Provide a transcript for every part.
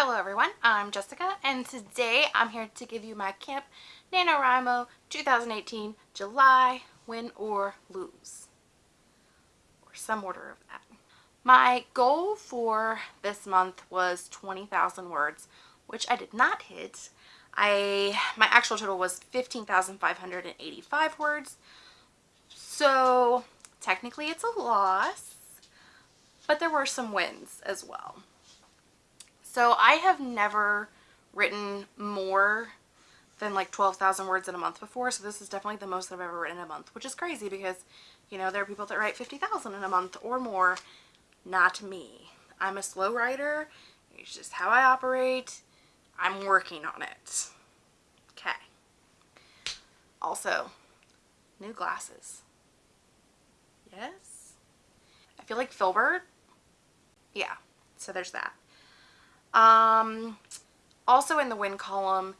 Hello everyone, I'm Jessica and today I'm here to give you my Camp NaNoWriMo 2018 July Win or Lose. Or some order of that. My goal for this month was 20,000 words, which I did not hit. I My actual total was 15,585 words. So technically it's a loss, but there were some wins as well. So I have never written more than like 12,000 words in a month before. So this is definitely the most I've ever written in a month, which is crazy because, you know, there are people that write 50,000 in a month or more. Not me. I'm a slow writer. It's just how I operate. I'm working on it. Okay. Also, new glasses. Yes? I feel like Filbert. Yeah, so there's that. Um, also in the win column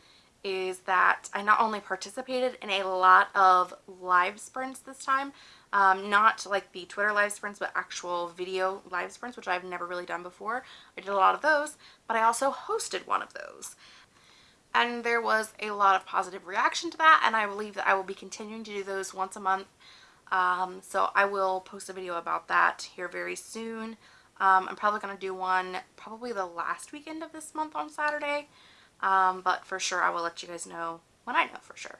is that I not only participated in a lot of live sprints this time, um, not like the Twitter live sprints, but actual video live sprints, which I've never really done before. I did a lot of those, but I also hosted one of those. And there was a lot of positive reaction to that, and I believe that I will be continuing to do those once a month. Um, so I will post a video about that here very soon. Um, I'm probably going to do one probably the last weekend of this month on Saturday. Um, but for sure I will let you guys know when I know for sure.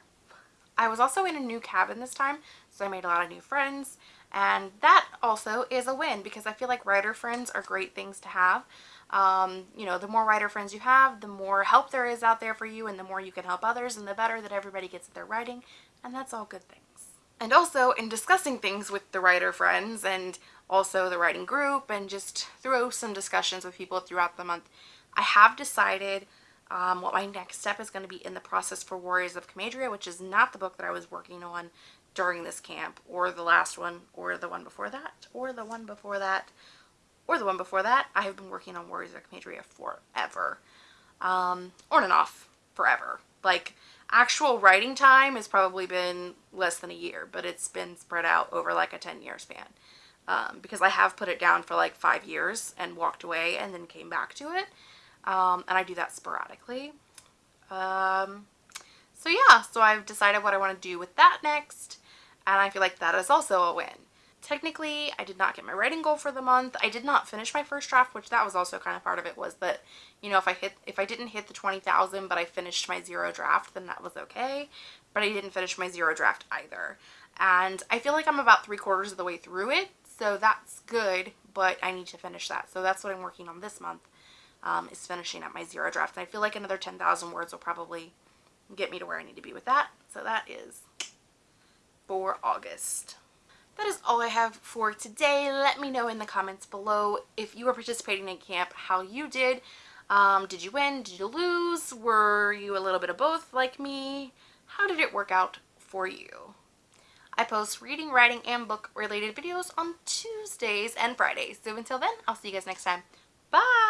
I was also in a new cabin this time, so I made a lot of new friends. And that also is a win because I feel like writer friends are great things to have. Um, you know, the more writer friends you have, the more help there is out there for you and the more you can help others and the better that everybody gets at their writing. And that's all good things. And also in discussing things with the writer friends and also the writing group and just through some discussions with people throughout the month, I have decided um, what my next step is going to be in the process for Warriors of Comadria, which is not the book that I was working on during this camp, or the last one, or the one before that, or the one before that, or the one before that. I have been working on Warriors of Comadria forever. Um, on and off, forever. Like, actual writing time has probably been less than a year, but it's been spread out over like a 10 year span um, because I have put it down for like five years and walked away and then came back to it. Um, and I do that sporadically. Um, so yeah, so I've decided what I want to do with that next. And I feel like that is also a win. Technically, I did not get my writing goal for the month. I did not finish my first draft, which that was also kind of part of it was that, you know, if I hit, if I didn't hit the 20,000, but I finished my zero draft, then that was okay. But I didn't finish my zero draft either. And I feel like I'm about three quarters of the way through it. So that's good, but I need to finish that. So that's what I'm working on this month, um, is finishing up my zero draft. And I feel like another 10,000 words will probably get me to where I need to be with that. So that is for August. That is all I have for today. Let me know in the comments below if you were participating in camp, how you did. Um, did you win? Did you lose? Were you a little bit of both like me? How did it work out for you? I post reading, writing, and book related videos on Tuesdays and Fridays. So until then, I'll see you guys next time. Bye!